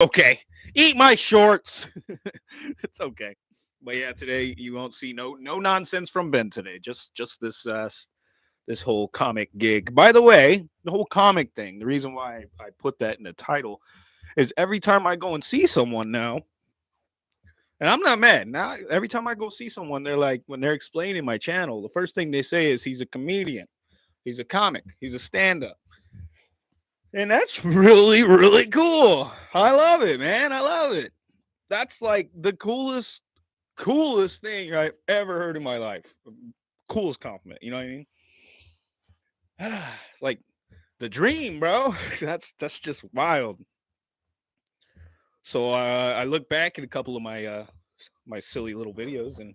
okay. Eat my shorts. it's okay. But yeah, today you won't see no no nonsense from Ben today. Just just this uh this whole comic gig. By the way, the whole comic thing, the reason why I put that in the title is every time I go and see someone now, and I'm not mad. Now every time I go see someone, they're like when they're explaining my channel, the first thing they say is he's a comedian, he's a comic, he's a stand-up. And that's really, really cool. I love it, man. I love it. That's like the coolest, coolest thing I've ever heard in my life. Coolest compliment. You know what I mean? like the dream, bro. That's that's just wild. So uh, I look back at a couple of my uh, my silly little videos and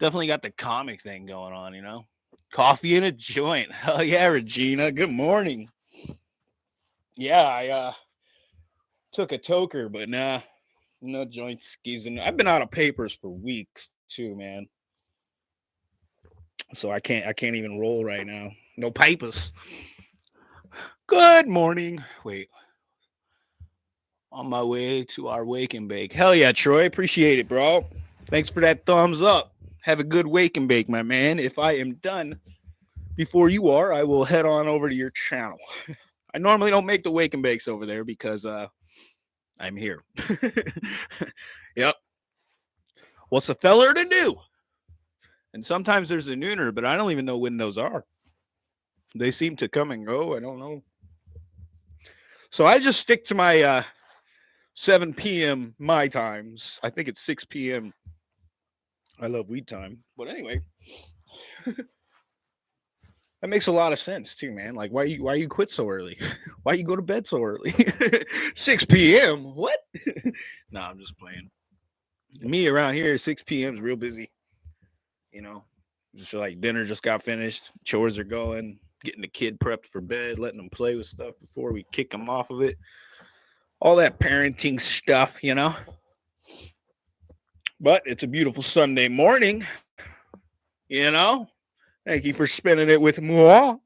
definitely got the comic thing going on. You know, coffee in a joint. Hell yeah, Regina. Good morning yeah, I uh took a toker, but nah, no joint skis. And I've been out of papers for weeks too, man. So I can't I can't even roll right now. No papers. Good morning. Wait. On my way to our wake and bake. Hell yeah, Troy. Appreciate it, bro. Thanks for that thumbs up. Have a good wake and bake, my man. If I am done before you are, I will head on over to your channel. I normally don't make the wake and bakes over there because uh I'm here. yep. What's a feller to do? And sometimes there's a nooner, but I don't even know when those are. They seem to come and go. I don't know. So I just stick to my uh 7 p.m. my times. I think it's 6 p.m. I love weed time. But anyway. That makes a lot of sense too, man. Like, why you why you quit so early? why you go to bed so early? 6 p.m. What? no, nah, I'm just playing. Me around here, 6 p.m. is real busy. You know, just like dinner just got finished, chores are going, getting the kid prepped for bed, letting them play with stuff before we kick them off of it. All that parenting stuff, you know. But it's a beautiful Sunday morning, you know Thank you for spending it with moi.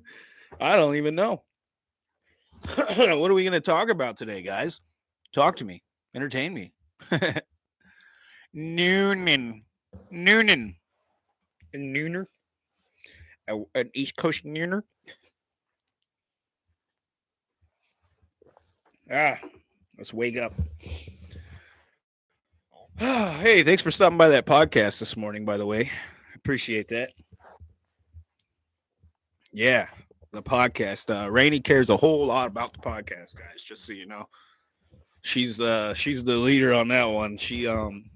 I don't even know. what are we going to talk about today, guys? Talk to me. Entertain me. Noonan. Noonan. A nooner. A, an East Coast nooner. Ah, let's wake up. hey, thanks for stopping by that podcast this morning, by the way. Appreciate that. Yeah, the podcast. Uh Rainy cares a whole lot about the podcast, guys, just so you know. She's uh she's the leader on that one. She um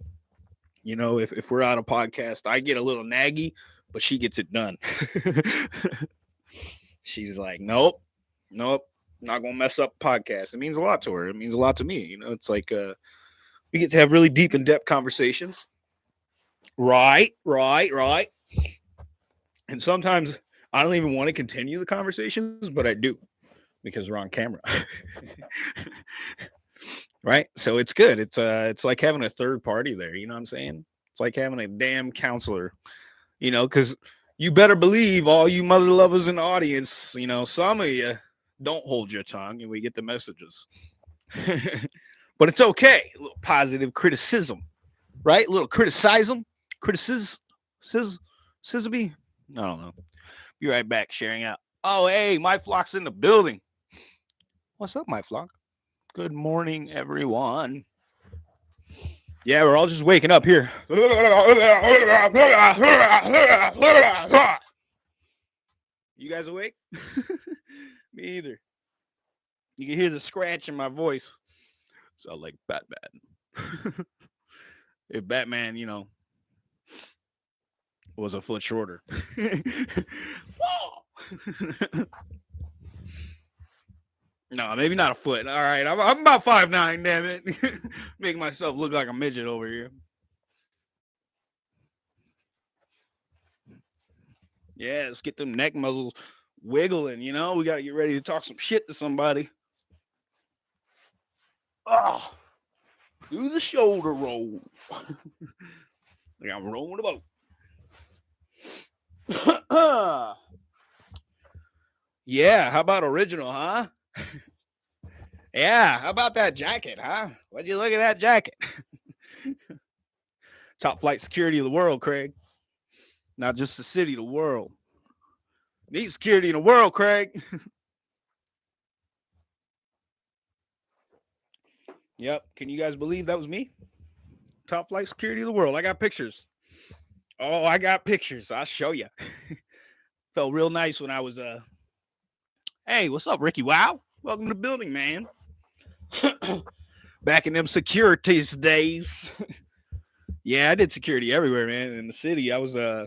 you know, if, if we're out of podcast, I get a little naggy, but she gets it done. She's like, Nope, nope, not gonna mess up podcast. It means a lot to her. It means a lot to me. You know, it's like uh we get to have really deep in-depth conversations. Right, right, right. And sometimes I don't even want to continue the conversations, but I do because we're on camera. right? So it's good. It's uh it's like having a third party there, you know what I'm saying? It's like having a damn counselor, you know, because you better believe all you mother lovers in the audience, you know, some of you don't hold your tongue and we get the messages. but it's okay. A little positive criticism, right? A little criticism, criticism, scissor, I don't know. Be right back, sharing out. Oh, hey, my flock's in the building. What's up, my flock? Good morning, everyone. Yeah, we're all just waking up here. You guys awake? Me either. You can hear the scratch in my voice. Sound like Batman. if Batman, you know, was a foot shorter. no, maybe not a foot. All right, I'm, I'm about five nine. Damn it, making myself look like a midget over here. Yeah, let's get them neck muscles wiggling. You know, we got to get ready to talk some shit to somebody. Oh, do the shoulder roll. like I'm rolling the boat. yeah, how about original, huh? Yeah, how about that jacket, huh? What'd you look at that jacket? Top flight security of the world, Craig. Not just the city, the world. Need security in the world, Craig. yep. Can you guys believe that was me? Top flight security of the world. I got pictures. Oh, I got pictures. I'll show you. Felt real nice when I was uh Hey, what's up, Ricky? Wow. Welcome to the building, man. Back in them securities days. yeah, I did security everywhere, man. In the city, I was uh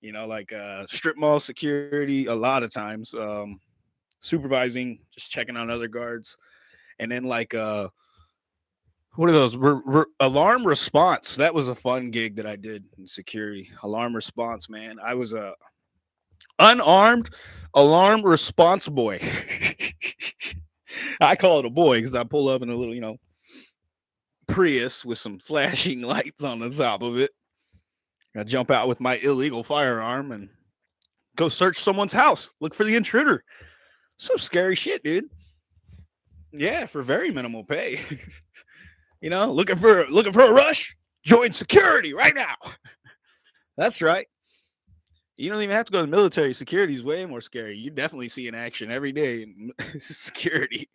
you know, like uh, strip mall security a lot of times, um, supervising, just checking on other guards, and then like uh, what are those re- re- alarm response? That was a fun gig that I did in security. Alarm response, man. I was a unarmed alarm response boy. I call it a boy because I pull up in a little, you know, Prius with some flashing lights on the top of it. I jump out with my illegal firearm and go search someone's house, look for the intruder. Some scary shit, dude. Yeah, for very minimal pay. you know, looking for looking for a rush? Join security right now. That's right. You don't even have to go to the military. Security is way more scary. You definitely see in action every day in security.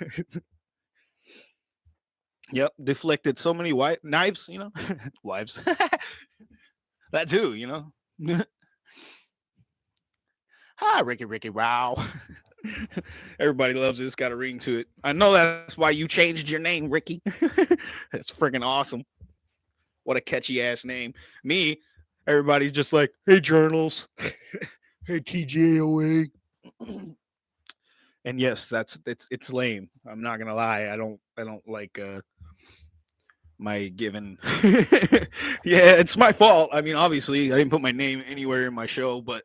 yep, deflected so many white knives, you know, wives that too, you know. Hi, Ricky, Ricky, wow. Everybody loves it. It's got a ring to it. I know that's why you changed your name, Ricky. that's freaking awesome. What a catchy ass name. Me, everybody's just like, hey, journals. hey, TJOA. and yes, that's it's it's lame. I'm not gonna lie. I don't I don't like uh my given yeah it's my fault i mean obviously i didn't put my name anywhere in my show but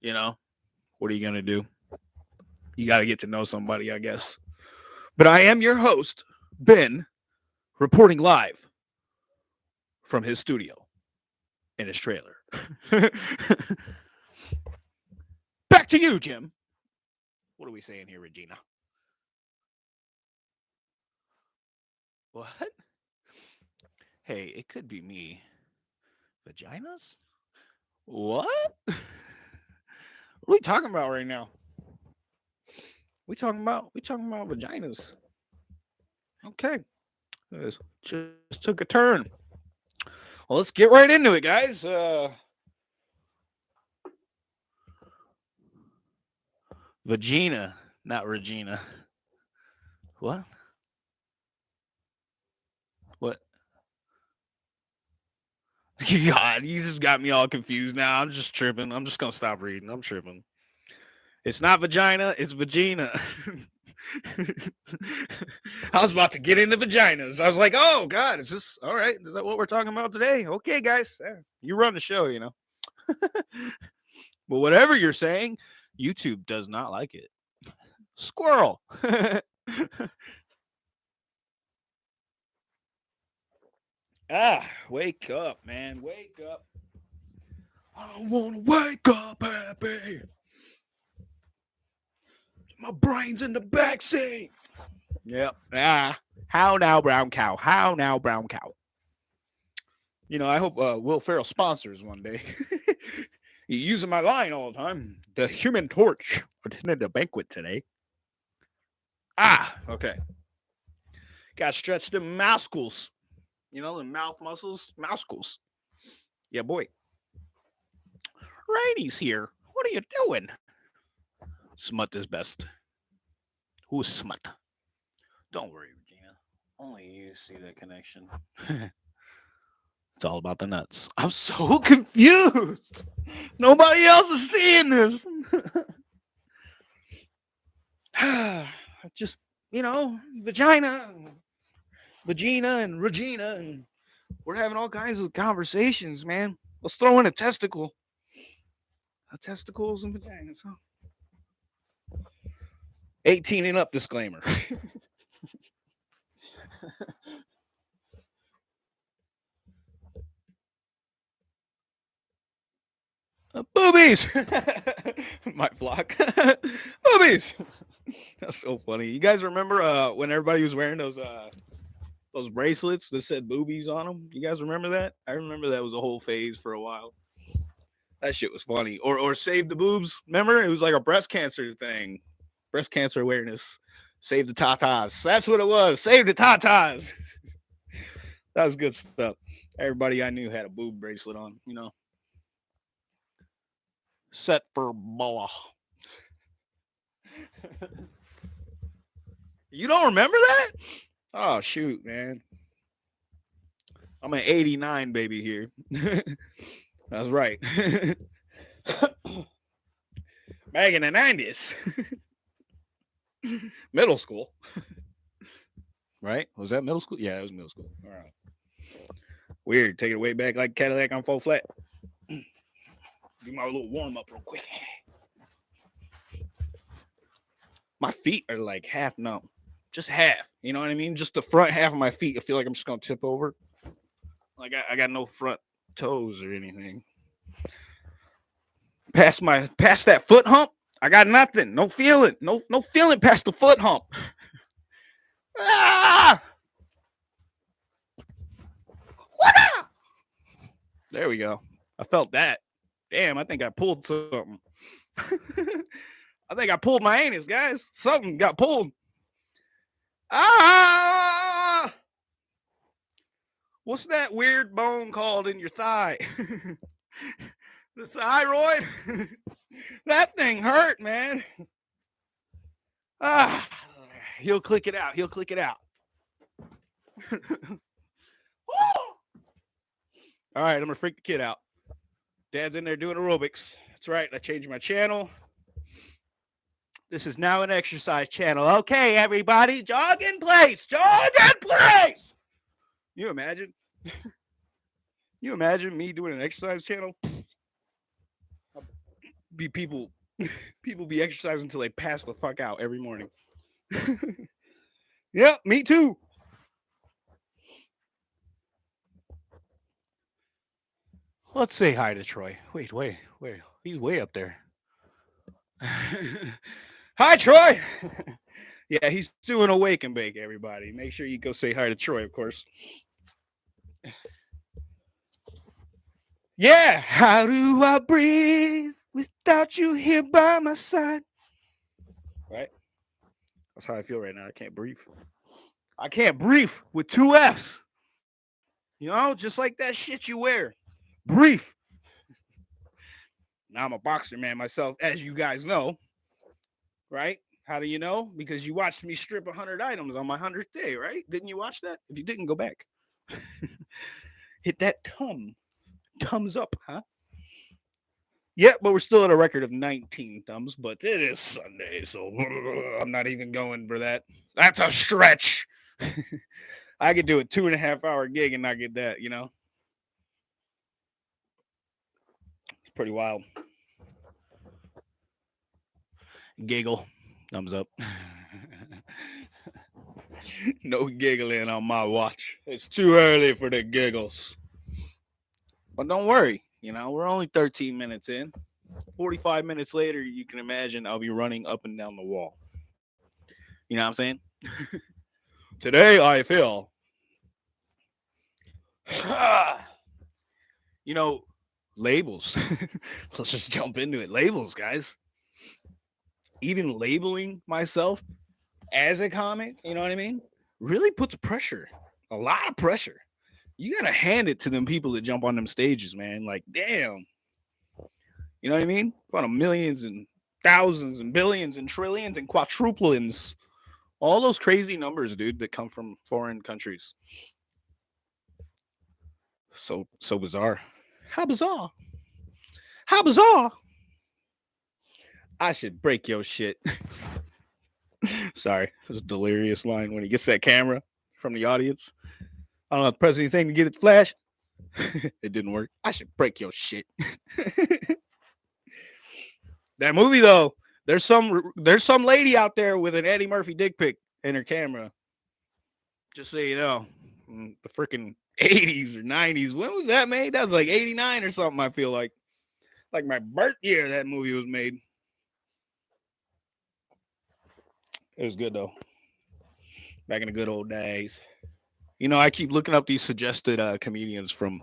you know what are you gonna do you got to get to know somebody i guess but i am your host ben reporting live from his studio in his trailer back to you jim what are we saying here regina what Hey, it could be me. Vaginas? What? what are we talking about right now? We talking about we talking about vaginas. Okay. This just took a turn. Well, let's get right into it, guys. Uh Vagina, not Regina. What? What? God, you just got me all confused now. I'm just tripping. I'm just gonna stop reading. I'm tripping. It's not vagina, it's vagina. I was about to get into vaginas. I was like, oh God, is this all right? Is that what we're talking about today? Okay, guys. You run the show, you know. but whatever you're saying, YouTube does not like it. Squirrel. Ah, wake up, man. Wake up. I don't want to wake up happy. My brain's in the backseat. Yep. Ah, how now, brown cow? How now, brown cow? You know, I hope uh, Will Ferrell sponsors one day. He's using my line all the time. The Human Torch attended a banquet today. Ah, okay. Got stretched the muscles. You know, the mouth muscles, muscles. Yeah, boy. Rainey's here. What are you doing? Smut is best. Who's smut? Don't worry, Regina. Only you see the connection. it's all about the nuts. I'm so confused. Nobody else is seeing this. Just, you know, vagina. Vagina and Regina, and we're having all kinds of conversations, man. Let's throw in a testicle. A testicles and vaginas, huh? 18 and up disclaimer. uh, boobies! My flock. boobies! That's so funny. You guys remember uh when everybody was wearing those uh those bracelets that said boobies on them? You guys remember that? I remember that was a whole phase for a while. That shit was funny. Or or save the boobs. Remember? It was like a breast cancer thing. Breast cancer awareness. Save the tatas. That's what it was. Save the tatas. that was good stuff. Everybody I knew had a boob bracelet on, you know. Set for boa. you don't remember that? Oh shoot, man. I'm an 89 baby here. That's right. Back in the 90s. middle school. right? Was that middle school? Yeah, it was middle school. All right. Weird. Take it way back like Cadillac on full flat. Do my little warm up real quick. My feet are like half numb. Just half. You know what I mean? Just the front half of my feet. I feel like I'm just gonna tip over. Like I, I got no front toes or anything. Past my past that foot hump, I got nothing. No feeling. No no feeling past the foot hump. ah! What up? There we go. I felt that. Damn, I think I pulled something. I think I pulled my anus, guys. Something got pulled. Ah! What's that weird bone called in your thigh? the thyroid? that thing hurt, man. Ah, he'll click it out. He'll click it out. All right, I'm gonna freak the kid out. Dad's in there doing aerobics. That's right. I changed my channel. This is now an exercise channel. Okay, everybody, jog in place. Jog in place. You imagine? you imagine me doing an exercise channel? Be people, people be exercising until they pass the fuck out every morning. yep, me too. Let's say hi to Troy. Wait, wait, wait. He's way up there. hi, Troy. yeah, he's doing a wake and bake, everybody. Make sure you go say hi to Troy, of course. Yeah, how do I breathe without you here by my side? Right? That's how I feel right now. I can't breathe. I can't breathe with two F's. You know, just like that shit you wear. Brief. Now I'm a boxer man myself, as you guys know. Right? How do you know? Because you watched me strip 100 items on my 100th day, right? Didn't you watch that? If you didn't, go back. Hit that thumb. Thumbs up, huh? Yeah, but we're still at a record of 19 thumbs, but it is Sunday, so I'm not even going for that. That's a stretch. I could do a two and a half hour gig and not get that, you know? It's pretty wild. Giggle. Thumbs up. no giggling on my watch. It's too early for the giggles. But don't worry, you know, we're only 13 minutes in. 45 minutes later, you can imagine I'll be running up and down the wall. You know what I'm saying? Today I feel. you know, labels. Let's just jump into it. Labels, guys. Even labeling myself as a comic, you know what I mean? Really puts pressure, a lot of pressure. You gotta hand it to them people that jump on them stages, man. Like, damn. You know what I mean? In front of millions and thousands and billions and trillions and quadruplins. All those crazy numbers, dude, that come from foreign countries. So so bizarre. How bizarre. How bizarre. I should break your shit. Sorry, it was a delirious line when he gets that camera from the audience. I don't know, press anything to get it flash. it didn't work. I should break your shit. that movie though, there's some there's some lady out there with an Eddie Murphy dick pic in her camera. Just so you know, mm, the freaking 80s or 90s. When was that made? That was like 89 or something. I feel like, like my birth year that movie was made. It was good though. Back in the good old days. You know, I keep looking up these suggested uh, comedians from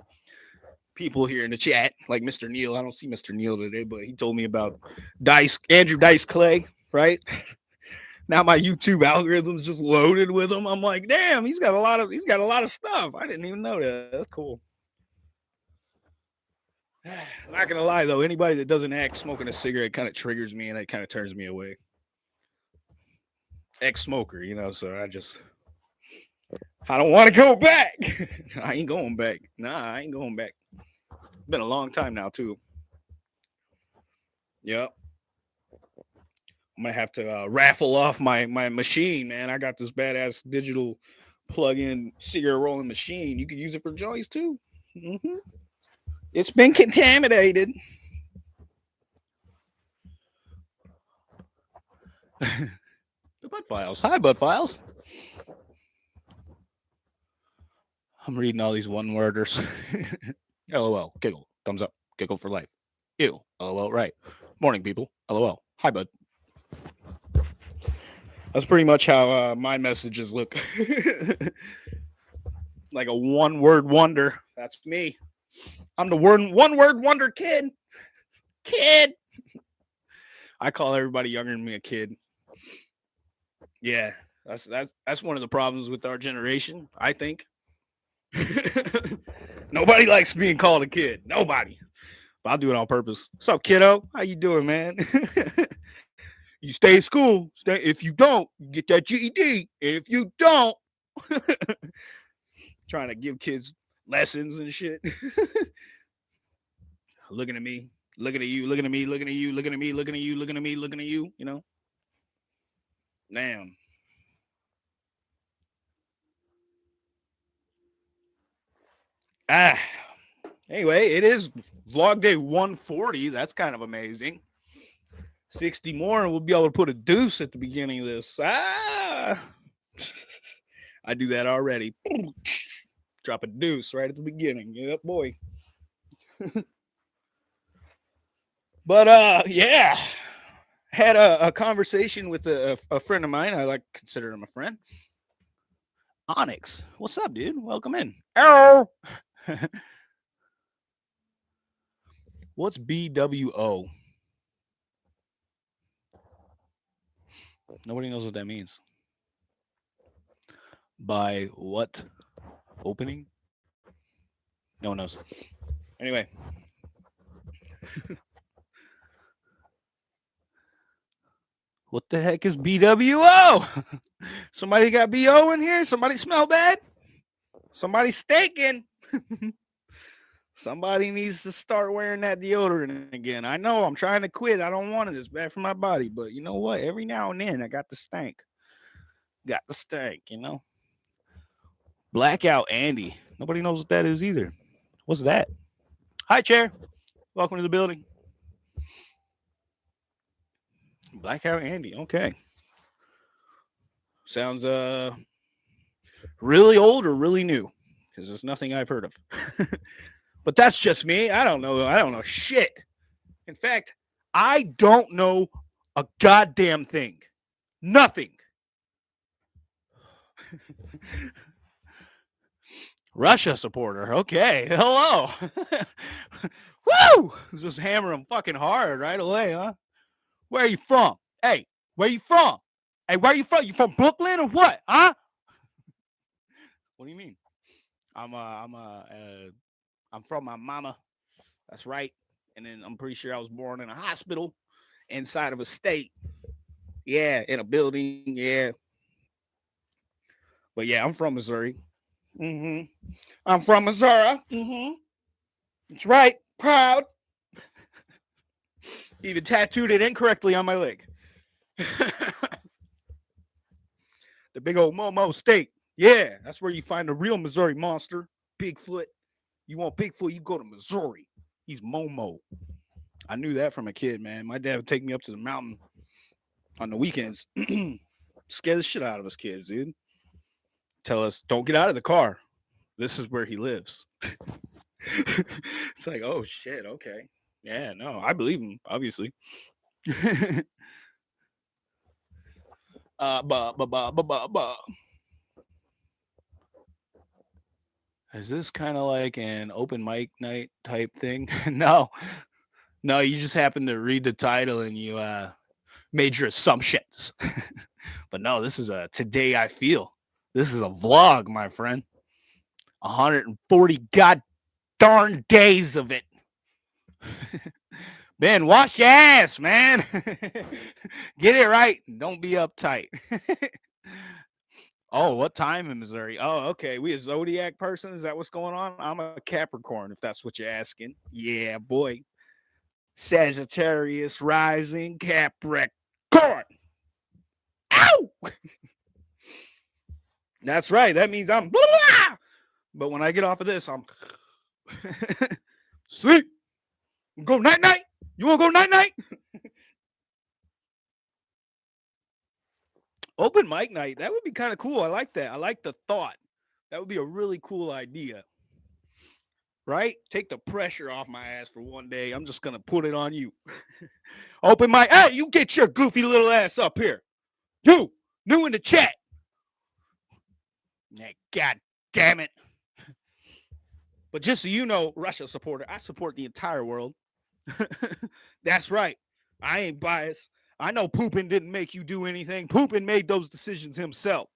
people here in the chat, like Mr. Neil. I don't see Mr. Neil today, but he told me about Dice, Andrew Dice Clay, right? now my YouTube algorithm's just loaded with him. I'm like, damn, he's got a lot of he's got a lot of stuff. I didn't even know that. That's cool. Not gonna lie though, anybody that doesn't act smoking a cigarette kind of triggers me and it kind of turns me away. Ex-smoker, you know, so I just I don't want to go back. I ain't going back. Nah, I ain't going back. Been a long time now, too. Yep. I'm gonna have to uh, raffle off my my machine, man. I got this badass digital plug-in cigarette rolling machine. You can use it for joints too. Mm-hmm. It's been contaminated. the butt files. Hi, butt files. I'm reading all these one worders. LOL. Giggle. Thumbs up. Giggle for life. Ew. LOL. Right. Morning, people. LOL. Hi, bud. That's pretty much how uh, my messages look. like a one word wonder. That's me. I'm the word one word wonder kid. Kid. I call everybody younger than me a kid. Yeah, that's that's that's one of the problems with our generation, I think. Nobody likes being called a kid. Nobody. But I'll do it on purpose. What's up, kiddo? How you doing, man? you stay in school. Stay. If you don't, get that GED. If you don't, trying to give kids lessons and shit. looking at me, looking at you, looking at me, looking at you, looking at me, looking at you, looking at me, looking at you. You know. Damn. Ah, anyway, it is vlog day 140. That's kind of amazing. 60 more, and we'll be able to put a deuce at the beginning of this. Ah, I do that already. Drop a deuce right at the beginning. Yep, boy. but uh, yeah, had a, a conversation with a, a friend of mine. I like consider him a friend. Onyx, what's up, dude? Welcome in. Arrow. What's BWO? Nobody knows what that means. By what opening? No one knows. Anyway. what the heck is BWO? Somebody got BO in here? Somebody smell bad? Somebody staking. Somebody needs to start wearing that deodorant again. I know I'm trying to quit. I don't want it. It's bad for my body. But you know what? Every now and then I got the stank. Got the stank, you know. Blackout Andy. Nobody knows what that is either. What's that? Hi, chair. Welcome to the building. Blackout Andy. Okay. Sounds uh really old or really new because it's nothing I've heard of. but that's just me. I don't know. I don't know shit. In fact, I don't know a goddamn thing. Nothing. Russia supporter. Okay. Hello. Woo! Just hammer him fucking hard right away, huh? Where are you from? Hey, where you from? Hey, where are you from? You from Brooklyn or what? Huh? what do you mean? I'm uh I'm uh, uh I'm from my mama. That's right. And then I'm pretty sure I was born in a hospital inside of a state. Yeah, in a building. Yeah. But yeah, I'm from Missouri. Mm-hmm. I'm from Missouri. Mm-hmm. That's right. Proud. Even tattooed it incorrectly on my leg. the big old Momo State. Yeah, that's where you find the real Missouri monster, Bigfoot. You want Bigfoot, you go to Missouri. He's Momo. I knew that from a kid, man. My dad would take me up to the mountain on the weekends. Scare the shit out of us kids, dude. Tell us, don't get out of the car. This is where he lives. it's like, oh shit, okay. Yeah, no, I believe him, obviously. Uh, ba ba ba ba ba. Is this kind of like an open mic night type thing? no, no. You just happened to read the title and you uh made your assumptions. but no, this is a today I feel. This is a vlog, my friend. 140 god darn days of it. Ben, wash your ass, man. Get it right. Don't be uptight. Oh, what time in Missouri? Oh, okay. We a zodiac person. Is that what's going on? I'm a Capricorn, if that's what you're asking. Yeah, boy. Sagittarius rising Capricorn. Ow! that's right. That means I'm blah, blah. But when I get off of this, I'm sweet. Go night night. You want to go night night? Open mic night. That would be kind of cool. I like that. I like the thought. That would be a really cool idea. Right? Take the pressure off my ass for one day. I'm just to put it on you. Open mic. Hey, you get your goofy little ass up here. You, new in the chat. God damn it. But just so you know, Russia supporter, I support the entire world. That's right. I ain't biased. I know Poopin didn't make you do anything. Poopin made those decisions himself.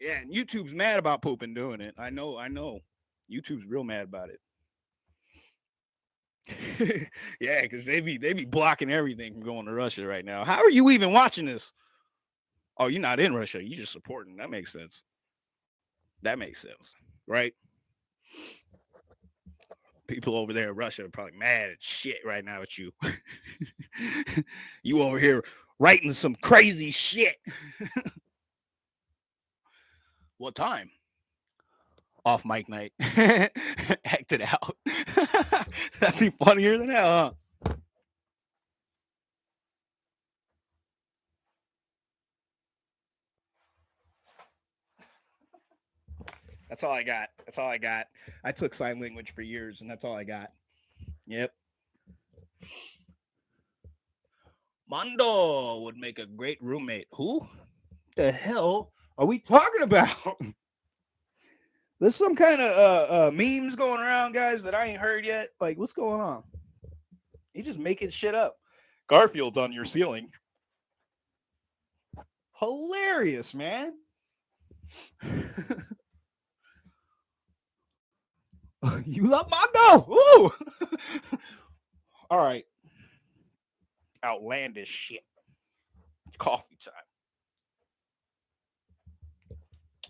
Yeah, and YouTube's mad about Poopin doing it. I know, I know. YouTube's real mad about it. yeah, because they be they be blocking everything from going to Russia right now. How are you even watching this? Oh, you're not in Russia. You just supporting. That makes sense. That makes sense, right? People over there in Russia are probably mad at shit right now at you. you over here writing some crazy shit. what time? Off mic night. Act it out. That'd be funnier than hell, huh? That's all I got. That's all I got. I took sign language for years, and that's all I got. Yep. Mondo would make a great roommate. Who the hell are we talking about? There's some kind of uh, uh, memes going around, guys, that I ain't heard yet. Like, what's going on? You just making shit up. Garfield's on your ceiling. Hilarious, man. you love Mondo. Ooh. All right. Outlandish shit. Coffee time.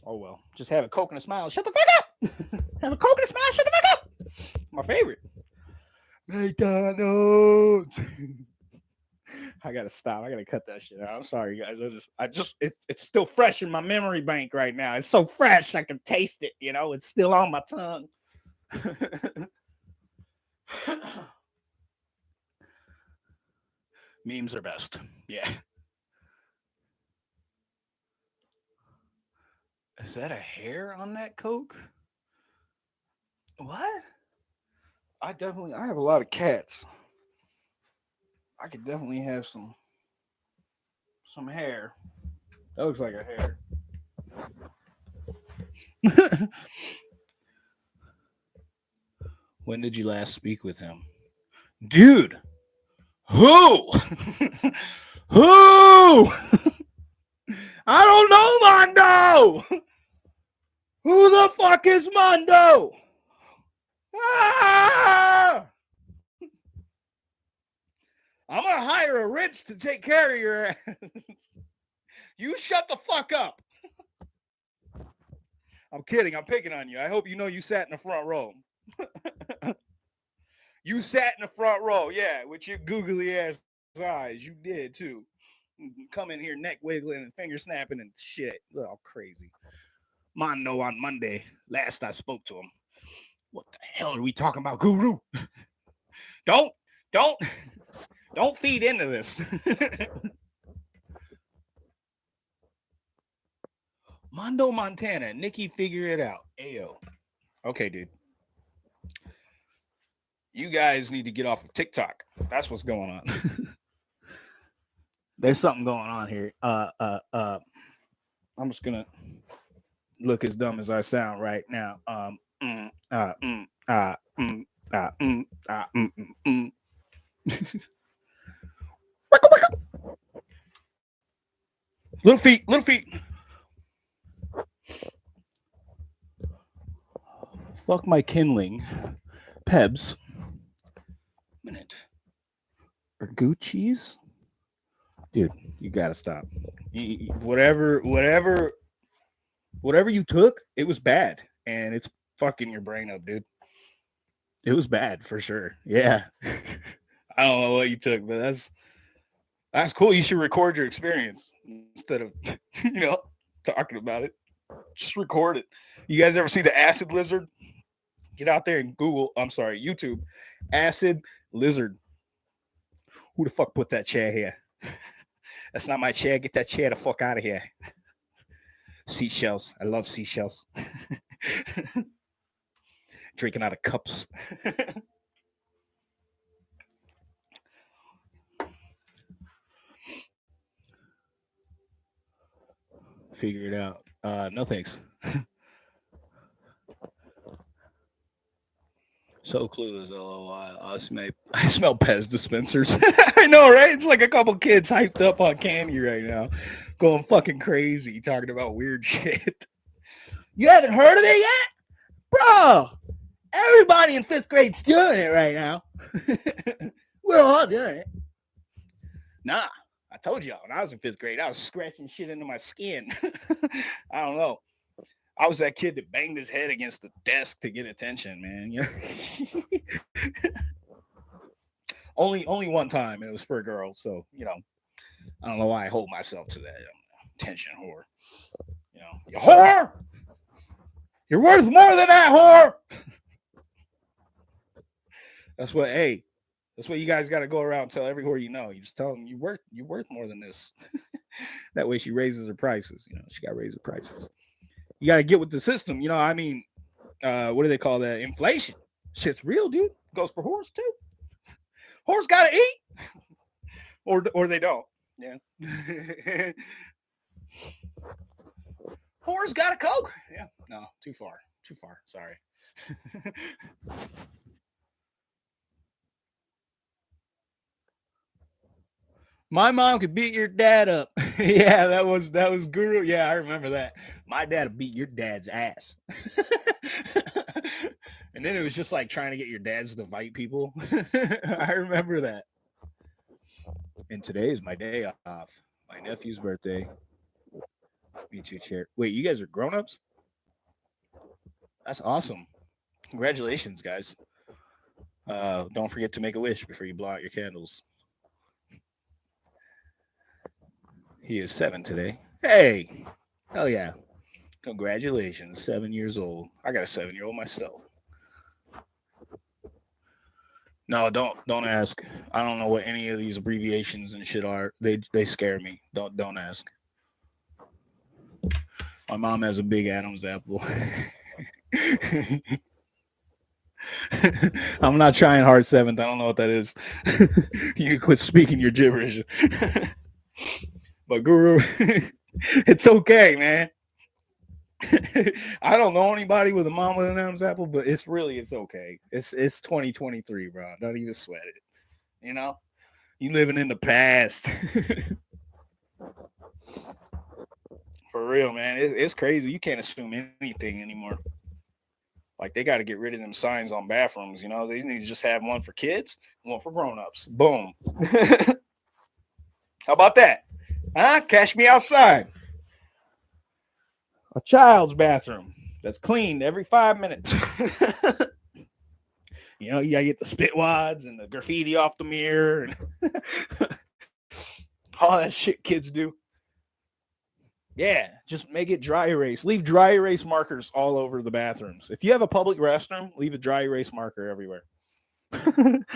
Oh well. Just have a coke and a smile. Shut the fuck up. have a coke and a smile. Shut the fuck up. My favorite. McDonald's. I gotta stop. I gotta cut that shit out. I'm sorry, guys. I just, I just, it, it's still fresh in my memory bank right now. It's so fresh, I can taste it. You know, it's still on my tongue. Memes are best. Yeah. Is that a hair on that Coke? What? I definitely I have a lot of cats. I could definitely have some some hair. That looks like a hair. When did you last speak with him? Dude, who? who? I don't know, Mondo. Who the fuck is Mondo? Ah! I'm gonna hire a rich to take care of your ass. you shut the fuck up. I'm kidding. I'm picking on you. I hope you know you sat in the front row. You sat in the front row, yeah, with your googly ass eyes. You did too. Mm-hmm, come in here neck wiggling and finger snapping and shit. All crazy. Mondo on Monday. Last I spoke to him. What the hell are we talking about, Guru? don't, don't, don't feed into this. Mondo Montana, Nikki, figure it out. Ayo. Okay, dude you guys need to get off of TikTok. That's what's going on. There's something going on here. Uh, uh, uh. I'm just gonna look as dumb as I sound right now. Um, mm, uh, mm, uh, mm, uh, mm, uh, mm, little feet, little feet. Fuck my kindling. Pebs. Minute. Or Gucci's? Dude, you gotta stop. You, whatever, whatever, whatever you took, it was bad. And it's fucking your brain up, dude. It was bad for sure. Yeah. I don't know what you took, but that's that's cool. You should record your experience instead of you know talking about it. Just record it. You guys ever see the acid lizard? Get out there and Google. I'm sorry, YouTube. Acid lizard. Who the fuck put that chair here? That's not my chair. Get that chair the fuck out of here. Seashells. I love seashells. Drinking out of cups. Figure it out. Uh, no thanks. So clueless, LOI. I smell, I smell Pez dispensers. I know, right? It's like a couple kids hyped up on candy right now, going fucking crazy, talking about weird shit. You haven't heard of it yet? Bro, everybody in fifth grade's doing it right now. We're all doing it. Nah, I told y'all when I was in fifth grade, I was scratching shit into my skin. I don't know. I was that kid that banged his head against the desk to get attention, man. You know? only only one time, and it was for a girl. So you know, I don't know why I hold myself to that attention whore. You know, you whore. You're worth more than that whore. That's what. Hey, that's what you guys got to go around tell everywhere you know. You just tell them you worth you're worth more than this. that way she raises her prices. You know, she got to raise her prices. You got to get with the system. You know, I mean, uh, what do they call that? Inflation. Shit's real, dude. Goes for horse too. Horse got to eat, or or they don't. Yeah. Horse got a coke. Yeah. No, too far. Too far. Sorry. My mom could beat your dad up. yeah, that was that was guru. Yeah, I remember that. My dad beat your dad's ass. and then it was just like trying to get your dads to fight people. I remember that. And today is my day off. My nephew's birthday. Me too, chair. Wait, you guys are grown-ups? That's awesome. Congratulations, guys. Uh, don't forget to make a wish before you blow out your candles. He is seven today. Hey, hell yeah. Congratulations, seven years old. I got a seven year old myself. No, don't don't ask. I don't know what any of these abbreviations and shit are. They they scare me. Don't don't ask. My mom has a big Adam's apple. I'm not trying hard seventh. I don't know what that is. you quit speaking your gibberish. But Guru, it's okay, man. I don't know anybody with a mom with an Adam's apple, but it's really it's okay. It's it's 2023, bro. Don't even sweat it. You know, you living in the past. For real, man. It, it's crazy. You can't assume anything anymore. Like they got to get rid of them signs on bathrooms. You know, they need to just have one for kids, one for grown-ups. Boom. How about that? Huh? Cash me outside. A child's bathroom that's cleaned every five minutes. you know, you gotta get the spit wads and the graffiti off the mirror and all that shit kids do. Yeah, just make it dry erase. Leave dry erase markers all over the bathrooms. If you have a public restroom, leave a dry erase marker everywhere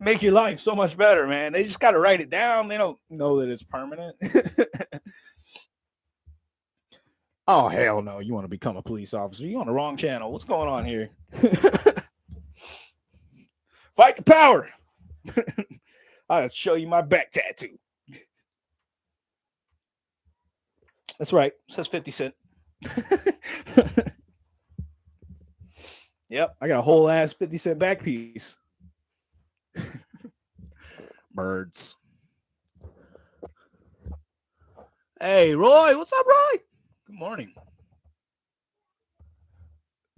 make your life so much better, man. They just got to write it down. They don't know that it's permanent. oh, hell no. You want to become a police officer? You on the wrong channel. What's going on here? Fight the power. I'll show you my back tattoo. That's right. It says 50 cent. yep. I got a whole ass 50 cent back piece. Birds. Hey, Roy. What's up, Roy? Good morning.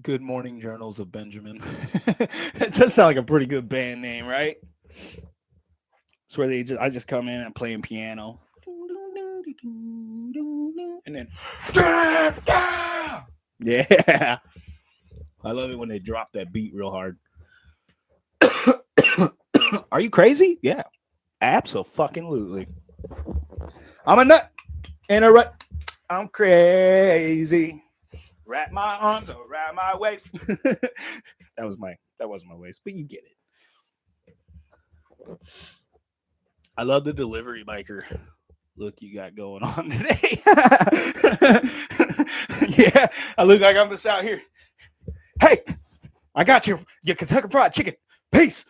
Good Morning Journals of Benjamin. it does sound like a pretty good band name, right? It's where they just I just come in and playing piano. And then Yeah. I love it when they drop that beat real hard. Are you crazy? Yeah. Absolutely. I'm a nut in a rut. I'm crazy. Wrap my arms around my waist. that was my that was my waist, but you get it. I love the delivery biker look you got going on today. yeah, I look like I'm just out here. Hey, I got your your Kentucky Fried Chicken. Peace.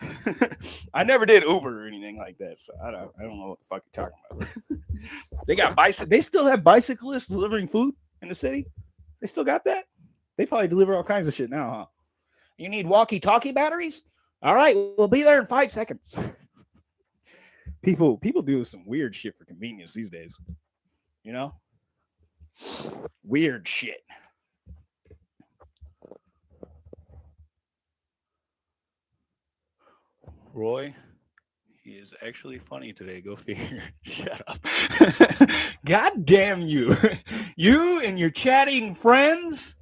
I never did Uber or anything like that, so I don't I don't know what the fuck you're talking about. they got bicycle. They still have bicyclists delivering food in the city. They still got that. They probably deliver all kinds of shit now, huh? You need walkie-talkie batteries? All right, we'll be there in five seconds. people people do some weird shit for convenience these days. You know? Weird shit. Roy, he is actually funny today. Go figure. Shut up. God damn you. you and your chatting friends.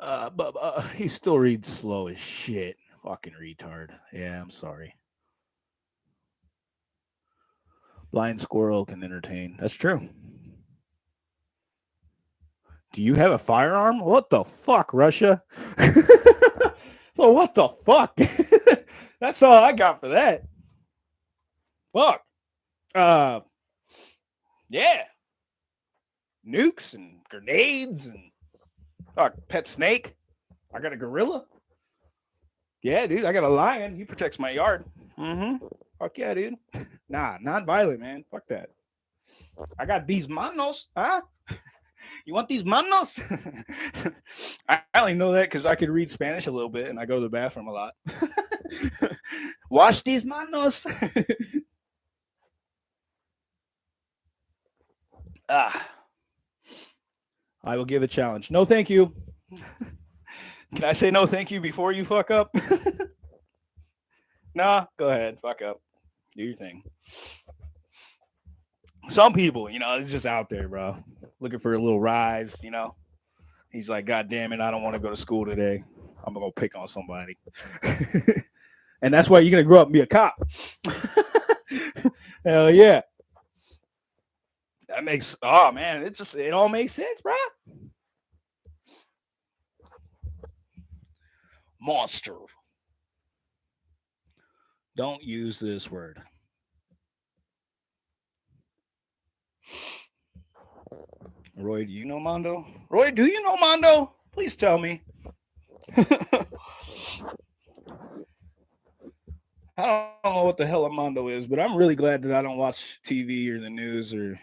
Uh, but uh, he still reads slow as shit. Fucking retard. Yeah, I'm sorry. Blind squirrel can entertain. That's true. Do you have a firearm? What the fuck, Russia? so what the fuck? That's all I got for that. Fuck. Uh yeah. Nukes and grenades and uh, pet snake. I got a gorilla. Yeah, dude, I got a lion. He protects my yard. Mm-hmm. Fuck yeah, dude. Nah, non-violent, man. Fuck that. I got these manos, huh? You want these manos? I only know that because I could read Spanish a little bit and I go to the bathroom a lot. Wash these manos. ah. I will give a challenge. No, thank you. Can I say no thank you before you fuck up? nah, go ahead. Fuck up. Do your thing. Some people, you know, it's just out there, bro. Looking for a little rise, you know. He's like, God damn it, I don't want to go to school today. I'm gonna go pick on somebody. and that's why you're gonna grow up and be a cop. Hell yeah. That makes oh man, it just it all makes sense, bro. monster. Don't use this word. Roy, do you know Mondo? Roy, do you know Mondo? Please tell me. I don't know what the hell a Mondo is, but I'm really glad that I don't watch TV or the news or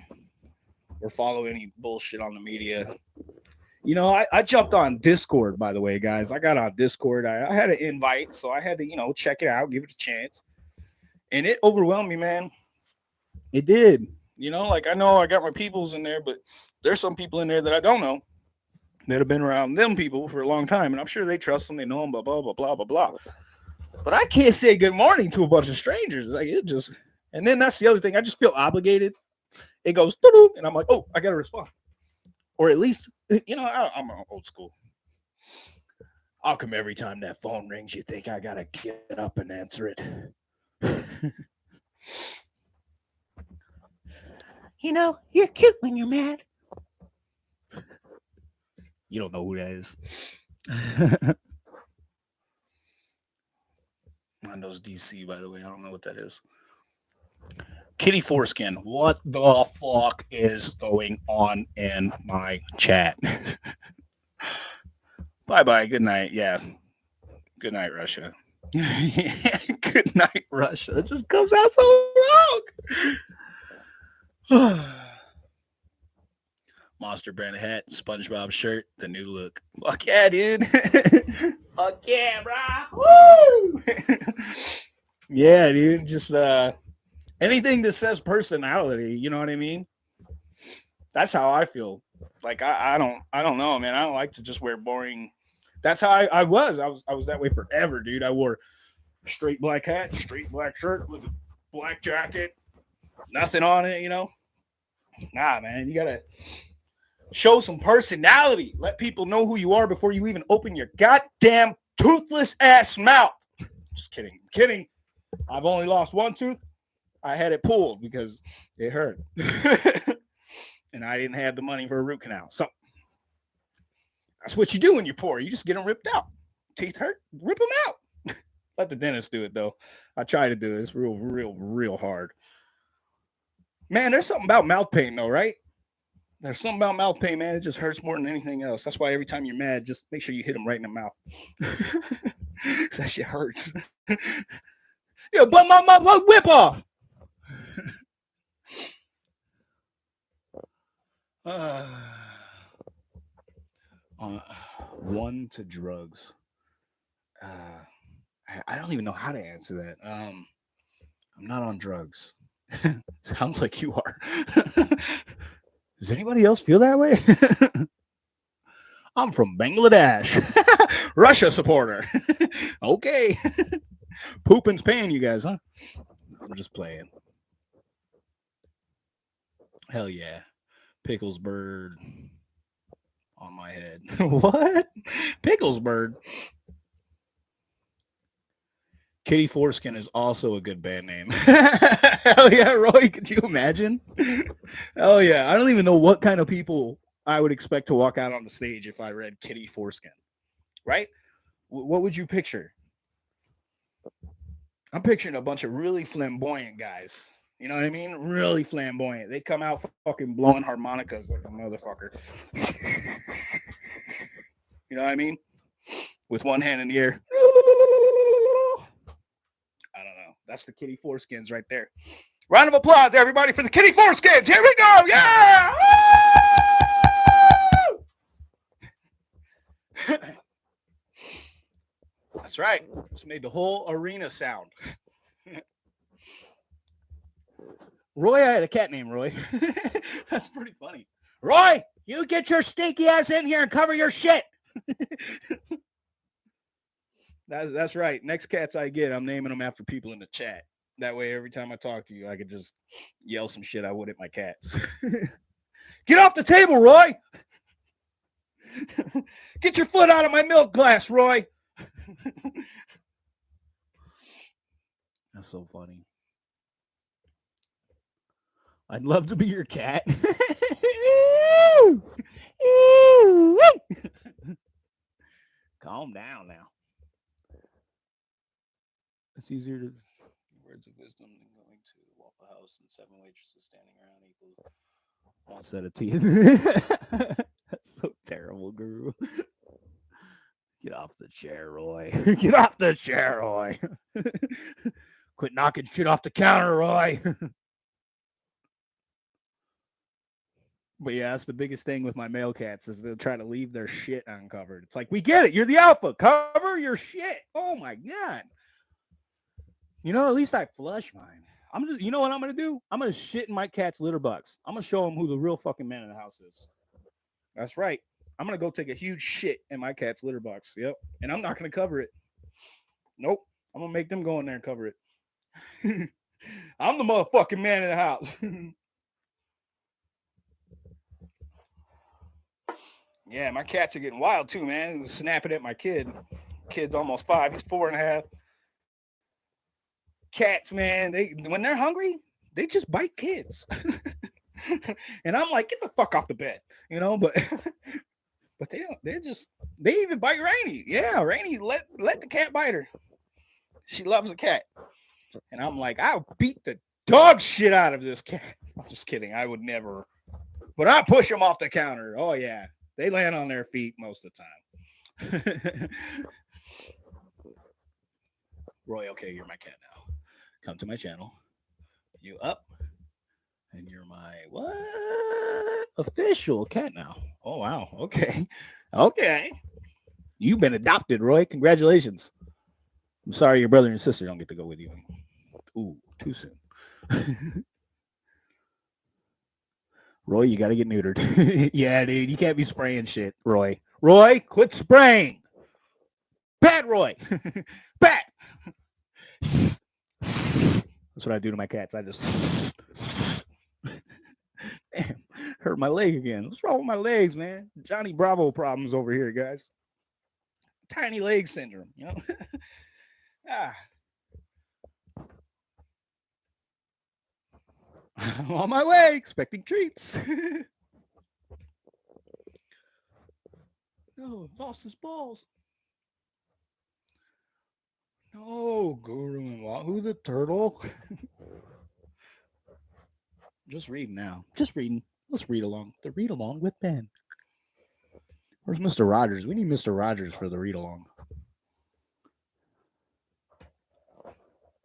or follow any bullshit on the media. You know, I, I jumped on Discord, by the way, guys. I got on Discord. I, I had an invite, so I had to, you know, check it out, give it a chance. And it overwhelmed me, man. It did. You know, like I know I got my peoples in there, but there's some people in there that I don't know that have been around them people for a long time. And I'm sure they trust them, they know them, blah, blah, blah, blah, blah, blah. But I can't say good morning to a bunch of strangers. Like it just, and then that's the other thing. I just feel obligated. It goes, and I'm like, oh, I got to respond or at least you know I, am old school. I'll come every time that phone rings. You think I gotta get up and answer it? you know, you're cute when you're mad. You don't know who that is. Windows DC, by the way. I don't know what that is. Kitty Foreskin, what the fuck is going on in my chat? bye bye. Good night. Yeah. Good night, Russia. Good night, Russia. It just comes out so wrong. Monster brand hat, SpongeBob shirt, the new look. Fuck yeah, dude. Fuck yeah, bro. Woo! yeah, dude. Just uh anything that says personality, you know what I mean? That's how I feel. Like I, I don't I don't know, man. I don't like to just wear boring. That's how I, I was. I was I was that way forever, dude. I wore straight black hat, straight black shirt with a black jacket, nothing on it, you know. Nah, man, you gotta show some personality. Let people know who you are before you even open your goddamn toothless ass mouth. Just kidding. I'm kidding. I've only lost one tooth. I had it pulled because it hurt. and I didn't have the money for a root canal. So that's what you do when you're poor. You just get them ripped out. Teeth hurt, rip them out. Let the dentist do it though. I try to do it. It's real, real, real hard. Man, there's something about mouth pain though, right? There's something about mouth pain, man. It just hurts more than anything else. That's why every time you're mad, just make sure you hit them right in the mouth. that shit hurts. yeah, but my, my, my whip off. uh, uh, one to drugs. Uh, I, I don't even know how to answer that. Um, I'm not on drugs. Sounds like you are. Does anybody else feel that way? I'm from Bangladesh, Russia supporter. okay. Poopin's paying you guys, huh? I'm just playing. Hell yeah. Pickles bird on my head. what? Pickles bird. Kitty Foreskin is also a good band name. Hell yeah, Roy. Could you imagine? Hell yeah. I don't even know what kind of people I would expect to walk out on the stage if I read Kitty Foreskin. Right? W- what would you picture? I'm picturing a bunch of really flamboyant guys. You know what I mean? Really flamboyant. They come out fucking blowing harmonicas like a motherfucker. you know what I mean? With one hand in the air. That's the kitty foreskins right there. Round of applause, everybody, for the kitty foreskins. Here we go. Yeah. That's right. Just made the whole arena sound. Roy, I had a cat named Roy. That's pretty funny. Roy, you get your stinky ass in here and cover your shit. That's that's right. Next cats I get, I'm naming them after people in the chat. That way, every time I talk to you, I could just yell some shit I would at my cats. get off the table, Roy. get your foot out of my milk glass, Roy. That's so funny. I'd love to be your cat. Calm down now. It's easier to words of wisdom than going to Waffle House and seven waitresses standing around equals one set of teeth. That's so terrible, Guru. Get off the chair, Roy. Get off the chair, Roy. Quit knocking shit off the counter, Roy. But yeah, that's the biggest thing with my male cats is they'll try to leave their shit uncovered. It's like, we get it. You're the alpha. Cover your shit. Oh my God. You know, at least I flush mine. I'm just, you know what I'm gonna do? I'm gonna shit in my cat's litter box. I'm gonna show him who the real fucking man in the house is. That's right. I'm gonna go take a huge shit in my cat's litter box. Yep. And I'm not gonna cover it. Nope. I'm gonna make them go in there and cover it. I'm the motherfucking man in the house. yeah, my cats are getting wild too, man. Snapping at my kid. Kid's almost five. He's four and a half cats, man, they when they're hungry, they just bite kids. and I'm like, get the fuck off the bed, you know, but but they don't, they just they even bite Rainy. Yeah, Rainy let let the cat bite her. She loves a cat. And I'm like, I'll beat the dog shit out of this cat. I'm just kidding. I would never, but I push them off the counter. Oh yeah. They land on their feet most of the time. Roy, okay, you're my cat now. Come to my channel. You up. And you're my what? Official cat now. Oh wow. Okay. Okay. You've been adopted, Roy. Congratulations. I'm sorry your brother and sister don't get to go with you. Ooh, too soon. Roy, you got to get neutered. yeah, dude, you can't be spraying shit, Roy. Roy, quit spraying. Pat Roy. Bad. That's what I do to my cats. I just Damn, hurt my leg again. What's wrong with my legs, man? Johnny Bravo problems over here, guys. Tiny leg syndrome, you know? ah. I'm on my way, expecting treats. no, lost his balls. No, Guru and Wahoo the turtle. Just reading now. Just reading. Let's read along. The read along with Ben. Where's Mr. Rogers? We need Mr. Rogers for the read along.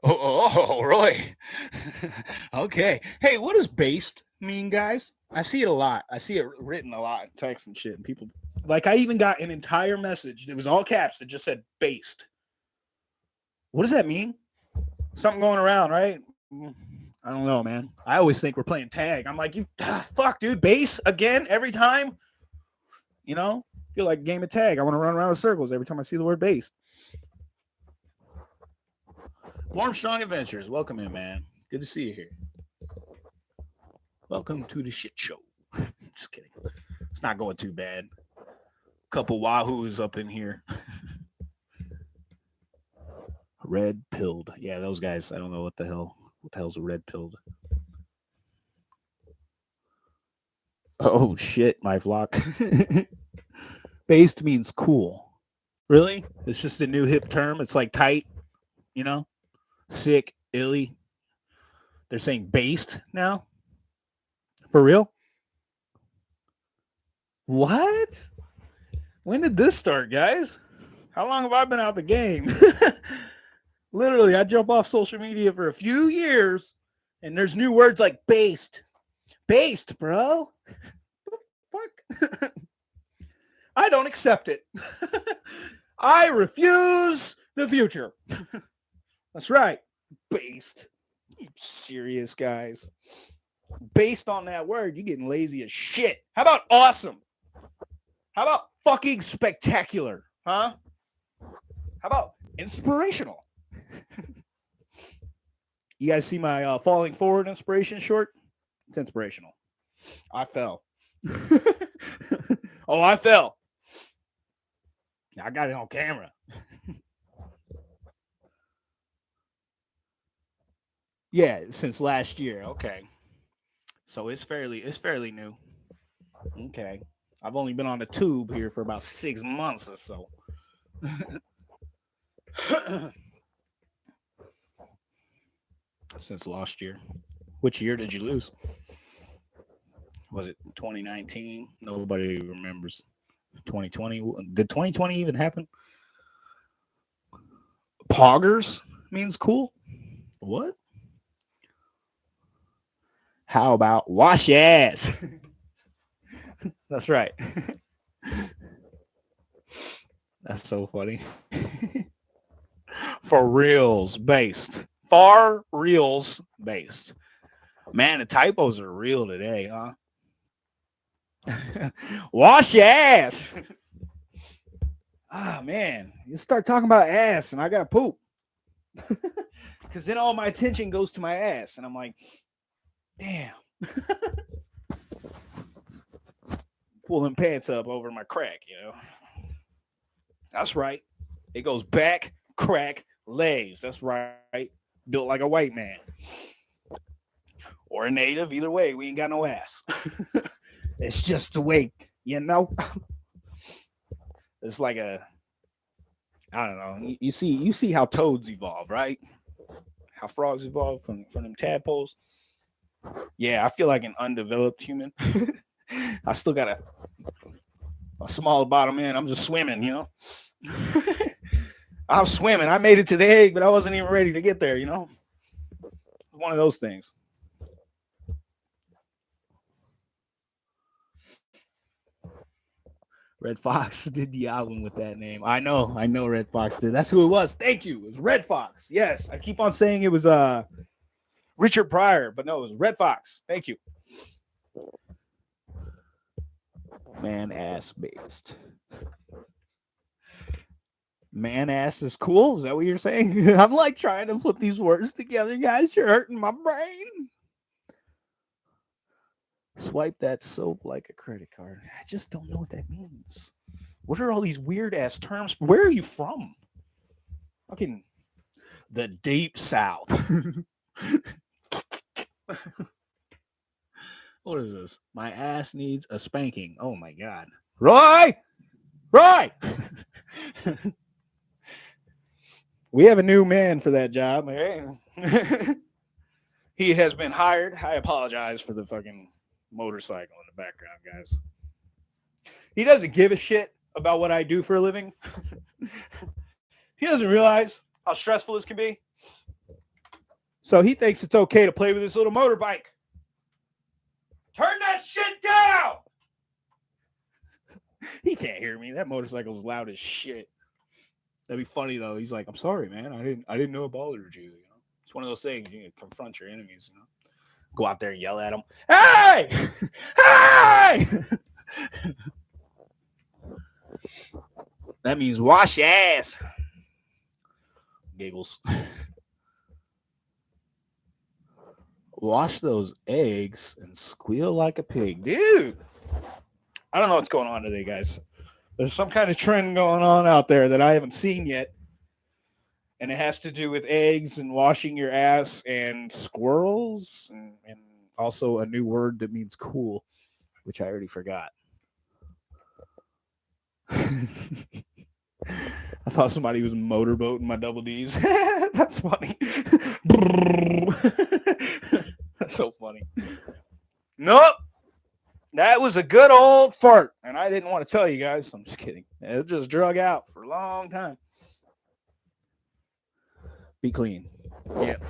Oh, oh, Roy. okay. Hey, what does based mean, guys? I see it a lot. I see it written a lot in text and shit. And people like I even got an entire message that was all caps that just said based. What does that mean? Something going around, right? I don't know, man. I always think we're playing tag. I'm like, you ah, fuck, dude, base again every time. You know, feel like game of tag. I want to run around in circles every time I see the word base. Warm Strong Adventures, welcome in, man. Good to see you here. Welcome to the shit show. Just kidding. It's not going too bad. Couple wahoos up in here. red pilled. Yeah, those guys. I don't know what the hell. What the hell's a red pilled? Oh shit, my flock. Based means cool. Really? It's just a new hip term. It's like tight, you know? sick, illy. They're saying based now. For real? What? When did this start, guys? How long have I been out the game? Literally, I jump off social media for a few years and there's new words like based. Based, bro. fuck? I don't accept it. I refuse the future. That's right. Based. You serious guys. Based on that word, you're getting lazy as shit. How about awesome? How about fucking spectacular? Huh? How about inspirational? You guys see my uh, falling forward inspiration short? It's inspirational. I fell. oh, I fell. I got it on camera. Yeah, since last year. Okay. So it's fairly it's fairly new. Okay. I've only been on the tube here for about six months or so. since last year. Which year did you lose? Was it 2019? Nobody remembers. 2020. Did 2020 even happen? Poggers means cool. What? How about wash your ass? That's right. That's so funny. For reals based. Far reals based. Man, the typos are real today, huh? Wash your ass. ah, man. You start talking about ass and I got poop. Because then all my attention goes to my ass. And I'm like, Damn. Pulling pants up over my crack, you know. That's right. It goes back, crack, legs. That's right. Built like a white man. Or a native. Either way, we ain't got no ass. it's just the way, you know. it's like a I don't know. You, you, see, you see how toads evolve, right? How frogs evolve from from them tadpoles yeah, I feel like an undeveloped human. I still got a a small bottom end. I'm just swimming, you know. I was swimming. I made it to the egg, but I wasn't even ready to get there, you know? One of those things. Redd Foxx did the album with that name. I know, I know Redd Foxx did. That's who it was. Thank you. It was Redd Foxx. Yes. I keep on saying it was uh Richard Pryor, but no, it was Redd Foxx. Thank you. Man ass based. Man ass is cool. Is that what you're saying? I'm like trying to put these words together, guys. You're hurting my brain. Swipe that soap like a credit card. I just don't know what that means. What are all these weird ass terms? Where are you from? Fucking the deep south. what is this? My ass needs a spanking. Oh my god. Roy! Roy! we have a new man for that job. he has been hired. I apologize for the fucking motorcycle in the background, guys. He doesn't give a shit about what I do for a living. he doesn't realize how stressful this can be. So he thinks it's okay to play with this little motorbike. Turn that shit down. he can't hear me. That motorcycle's loud as shit. That'd be funny though. He's like, "I'm sorry, man. I didn't. I didn't know bothered you. You know, it's one of those things. You confront your enemies. You know, go out there and yell at them. Hey, hey. that means wash your ass. Giggles. wash those eggs and squeal like a pig. Dude, I don't know what's going on today, guys. There's some kind of trend going on out there that I haven't seen yet. And it has to do with eggs and washing your ass and squirrels and, and also a new word that means cool, which I already forgot. I thought somebody was motorboating my double D's. That's funny. That's so funny. Nope. That was a good old fart. And I didn't want to tell you guys. I'm just kidding. It just drug out for a long time. Be clean. Yeah.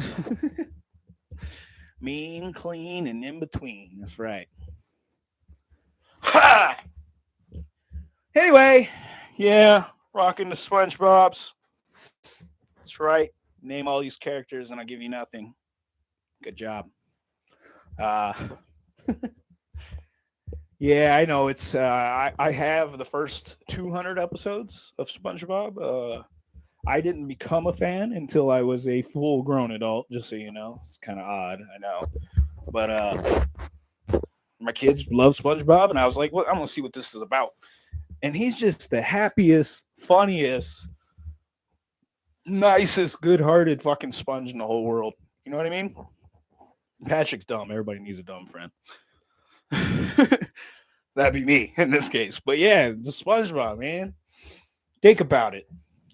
mean, clean, and in between. That's right. Ha! Anyway, yeah, rocking the SpongeBob's. That's right. Name all these characters and I'll give you nothing. Good job. Uh, yeah, I know. It's uh, I, I have the first 200 episodes of SpongeBob. Uh, I didn't become a fan until I was a full grown adult, just so you know. It's kind of odd, I know. But uh, my kids love SpongeBob, and I was like, well, I'm to see what this is about. And he's just the happiest, funniest, nicest, good hearted fucking sponge in the whole world. You know what I mean? Patrick's dumb. Everybody needs a dumb friend. That'd be me in this case. But yeah, the SpongeBob, man. Think about it.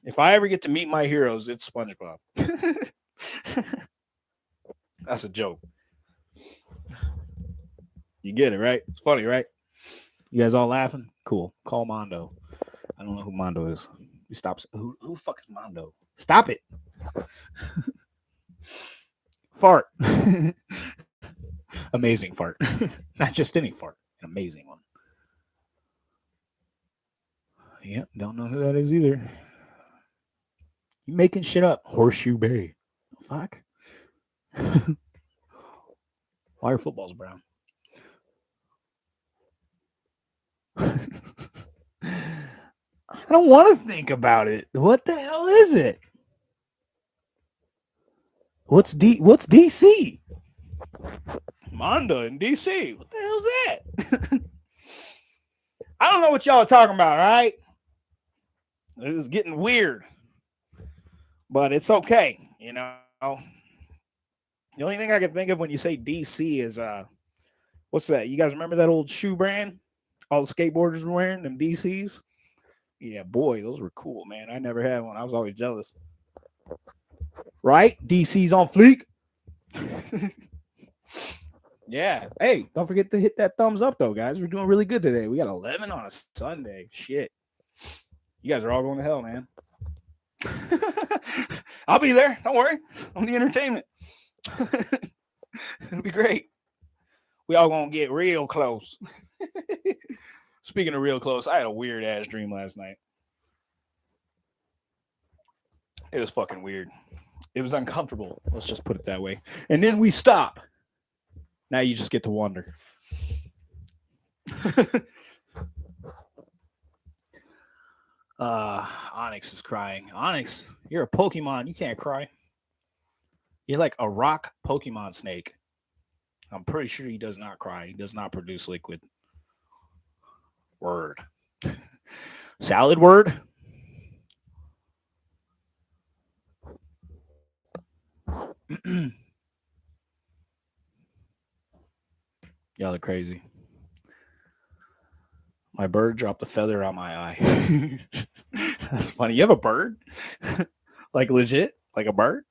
If I ever get to meet my heroes, it's SpongeBob. That's a joke. You get it, right? It's funny, right? You guys all laughing? Cool. Call Mondo. I don't know who Mondo is. He stops. Who, who fuck is Mondo? Stop it. fart. Amazing fart. Not just any fart, an amazing one. Yep, don't know who that is either. You making shit up. Horseshoe Bay. Fuck. Why are footballs brown? I don't want to think about it. What the hell is it? What's D what's DC? Mondo in DC. What the hell's that? I don't know what y'all are talking about, all right? It is getting weird. But it's okay, you know. The only thing I can think of when you say DC is uh what's that? You guys remember that old shoe brand? All the skateboarders were wearing them DCs. Yeah, boy, those were cool, man. I never had one. I was always jealous. Right? DC's on fleek. yeah. Hey, don't forget to hit that thumbs up though, guys. We're doing really good today. We got 11 on a Sunday. Shit. You guys are all going to hell, man. I'll be there. Don't worry. I'm the entertainment. It'll be great. We all gonna get real close. Speaking of real close, I had a weird ass dream last night. It was fucking weird. It was uncomfortable. Let's just put it that way. And then we stop. Now you just get to wonder. uh Onyx is crying. Onyx, you're a Pokemon. You can't cry. You're like a rock Pokemon snake. I'm pretty sure he does not cry. He does not produce liquid. Word. Salad word. Y'all are crazy. My bird dropped a feather on my eye. That's funny. You have a bird? like legit? Like a bird?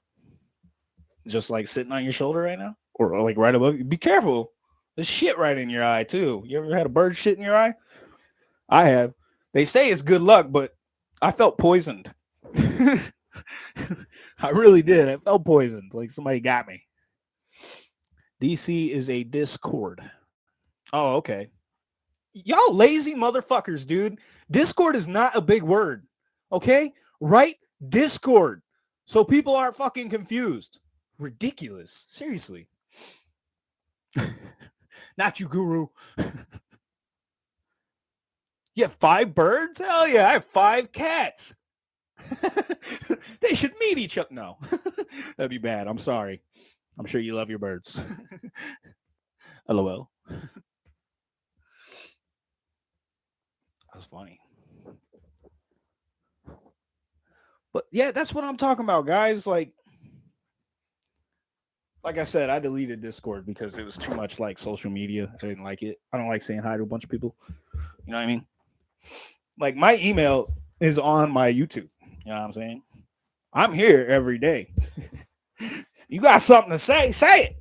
Just like sitting on your shoulder right now? Or like right above you? Be careful. There's shit right in your eye too. You ever had a bird shit in your eye? I have. They say it's good luck, but I felt poisoned. I really did. I felt poisoned. Like somebody got me. DC is a Discord. Oh, okay. Y'all lazy motherfuckers, dude. Discord is not a big word. Okay? Right? Discord. So people aren't fucking confused. Ridiculous. Seriously. not you, guru. you have five birds? Hell yeah, I have five cats. they should meet each other. No, that'd be bad. I'm sorry. I'm sure you love your birds. LOL. That's funny. But yeah, that's what I'm talking about, guys. Like, like I said, I deleted Discord because it was too much like social media. I didn't like it. I don't like saying hi to a bunch of people. You know what I mean? Like my email is on my YouTube. You know what I'm saying? I'm here every day. you got something to say, say it.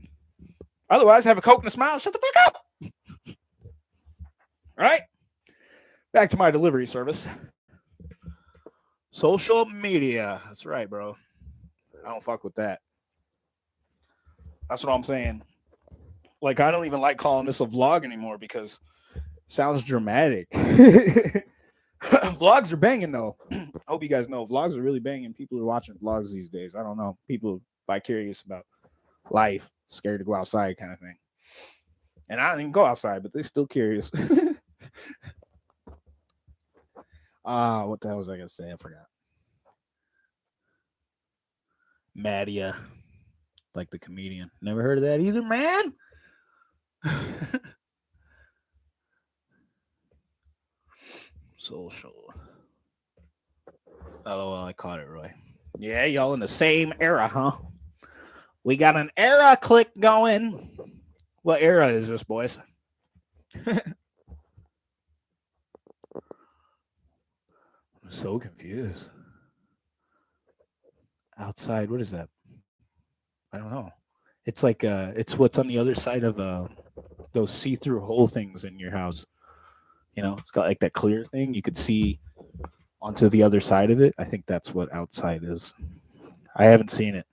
Otherwise, have a coke and a smile. Shut the fuck up. All right. Back to my delivery service. Social media. That's right, bro. I don't fuck with that. That's what I'm saying. Like, I don't even like calling this a vlog anymore because sounds dramatic. vlogs are banging though. I hope you guys know vlogs are really banging. People are watching vlogs these days. I don't know. People curious about life, scared to go outside kind of thing. And I don't even go outside, but they're still curious. Ah, uh, what the hell was I gonna say? I forgot. Madea, like the comedian. Never heard of that either, man. Social. Oh, well, I caught it, Roy. Yeah, y'all in the same era, huh? We got an era click going. What era is this, boys? I'm so confused. Outside, what is that? I don't know. It's like uh it's what's on the other side of uh those see-through hole things in your house. You know, it's got like that clear thing. You could see onto the other side of it. I think that's what outside is. I haven't seen it.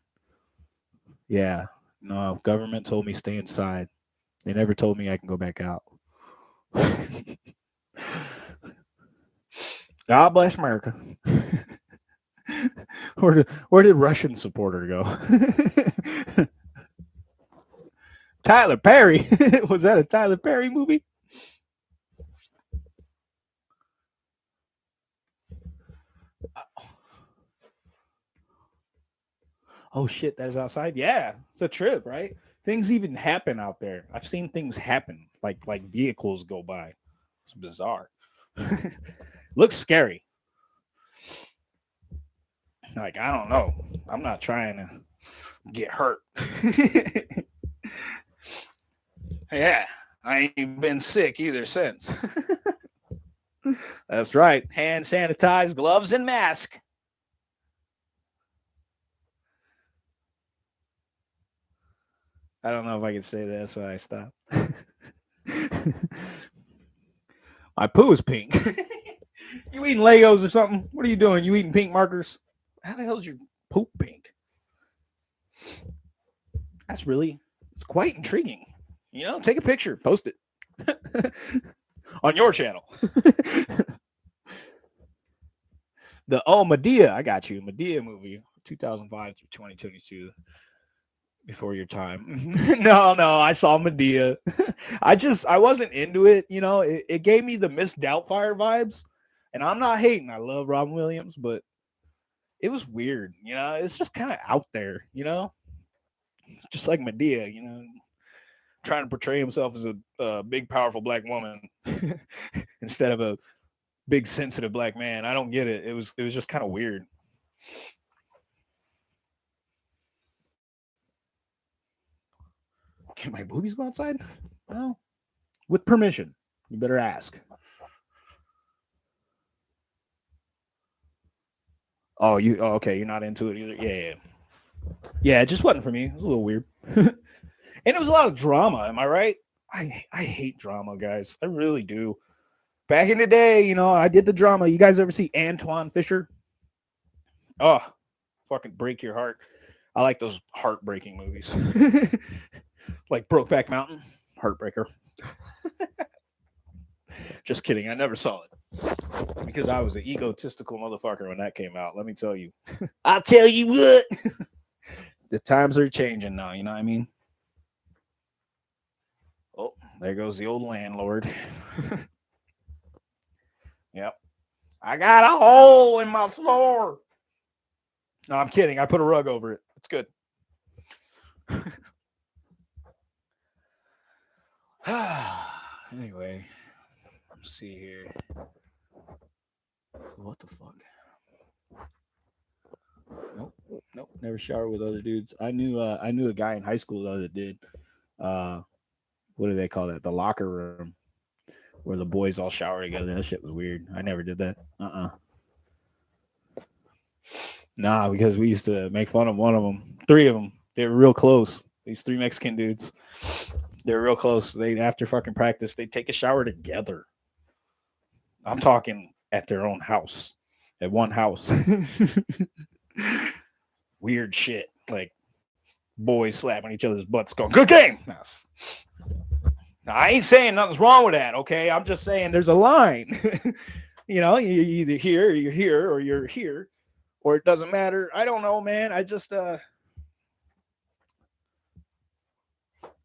Yeah. No, government told me stay inside. They never told me I can go back out. God bless America. where did where did Russian supporter go? Tyler Perry. Was that a Tyler Perry movie? oh shit, that is outside. Yeah, it's a trip, right? Things even happen out there. I've seen things happen, like like vehicles go by. It's bizarre. Looks scary. Like I don't know. I'm not trying to get hurt. yeah, I ain't been sick either since. That's right. Hand sanitized, gloves, and mask. I don't know if I can say that, so I stopped. My poo is pink. you eating Legos or something? What are you doing? You eating pink markers? how the hell is your poop pink? That's really it's quite intriguing. You know, take a picture, post it on your channel. the oh Madea, I got you. Madea movie, 2005 through 2022. Before your time. no, no, I saw Medea. I just I wasn't into it, you know. It, it gave me the Miss Doubtfire vibes. And I'm not hating. I love Robin Williams, but it was weird, you know. It's just kind of out there, you know. It's just like Madea, you know, trying to portray himself as a, a big, powerful black woman instead of a big, sensitive black man. I don't get it. It was it was just kind of weird. Can my boobies go outside? Well, with permission. You better ask. Oh, you oh, okay? You're not into it either. Yeah, yeah, yeah. It just wasn't for me. It was a little weird, and it was a lot of drama. Am I right? I I hate drama, guys. I really do. Back in the day, you know, I did the drama. You guys ever see Antwone Fisher? Oh, fucking break your heart. I like those heartbreaking movies. like Brokeback Mountain, Heartbreaker. Just kidding. I never saw it because I was an egotistical motherfucker when that came out. Let me tell you. I'll tell you what. the times are changing now. You know what I mean? Oh, there goes the old landlord. yep. I got a hole in my floor. No, I'm kidding. I put a rug over it. It's good. anyway, let's see here. What the fuck? Nope, nope. Never showered with other dudes. I knew uh, I knew a guy in high school though that did. Uh, what do they call that? The locker room where the boys all shower together. That shit was weird. I never did that. Uh uh-uh. uh Nah, because we used to make fun of one of them. Three of them. They were real close. These three Mexican dudes. They're real close. They after fucking practice, they take a shower together. I'm talking at their own house, at one house. Weird shit. Like boys slapping each other's butts, going, "Good game." Now, I ain't saying nothing's wrong with that. Okay, I'm just saying there's a line. you know, you're either here, or you're here, or you're here, or it doesn't matter. I don't know, man. I just uh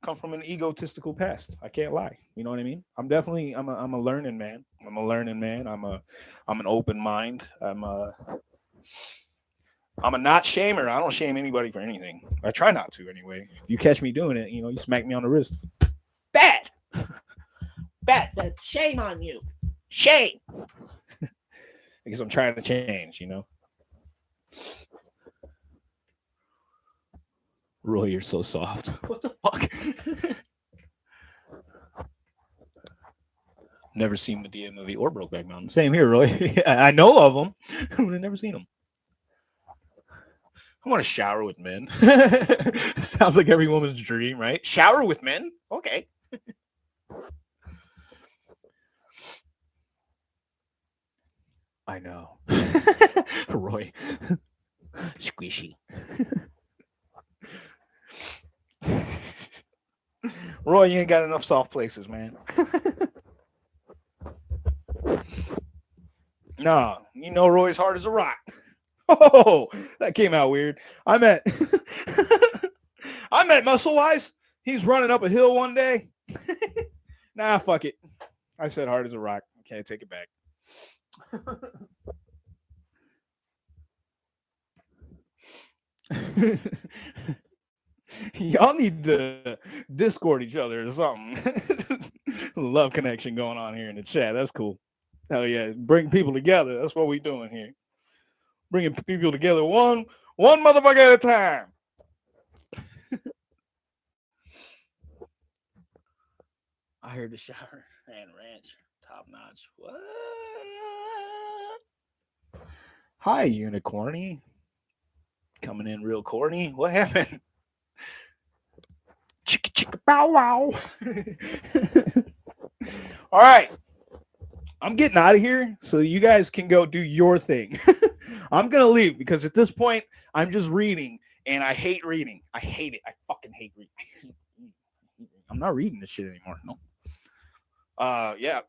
come from an egotistical past. I can't lie. You know what I mean? I'm definitely I'm a I'm a learning man. I'm a learning man. I'm a I'm an open mind. I'm a I'm a not shamer. I don't shame anybody for anything. I try not to anyway. If you catch me doing it, you know, you smack me on the wrist. Bad. Bad. Bad. Shame on you. Shame. because I'm trying to change, you know. Roy, you're so soft. What the fuck? never seen Madea movie or Brokeback Mountain. Same here, Roy. I know of them, but I've never seen them. I want to shower with men. Sounds like every woman's dream, right? Shower with men? Okay. I know. Roy. Squishy. Roy, you ain't got enough soft places, man. no, you know Roy's hard as a rock. Oh, that came out weird. I met I met Muscle Wise. He's running up a hill one day. nah, fuck it. I said hard as a rock. I can't take it back. Y'all need to discord each other or something. Love connection going on here in the chat. That's cool. Hell yeah. Bring people together. That's what we doing here. Bringing people together one one motherfucker at a time. I heard the shower and ranch top notch. What? Hi, unicorny. Coming in real corny. What happened? Chicka chicka bow wow. All right. I'm getting out of here so you guys can go do your thing. I'm gonna leave because at this point I'm just reading and I hate reading. I hate it. I fucking hate reading. I'm not reading this shit anymore. No. Uh yeah.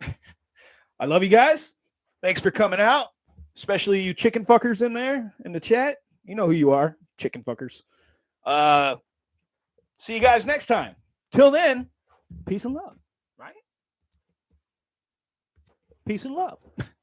I love you guys. Thanks for coming out, especially you chicken fuckers in there in the chat. You know who you are, chicken fuckers. Uh see you guys next time. Till then, peace and love, right? Peace and love.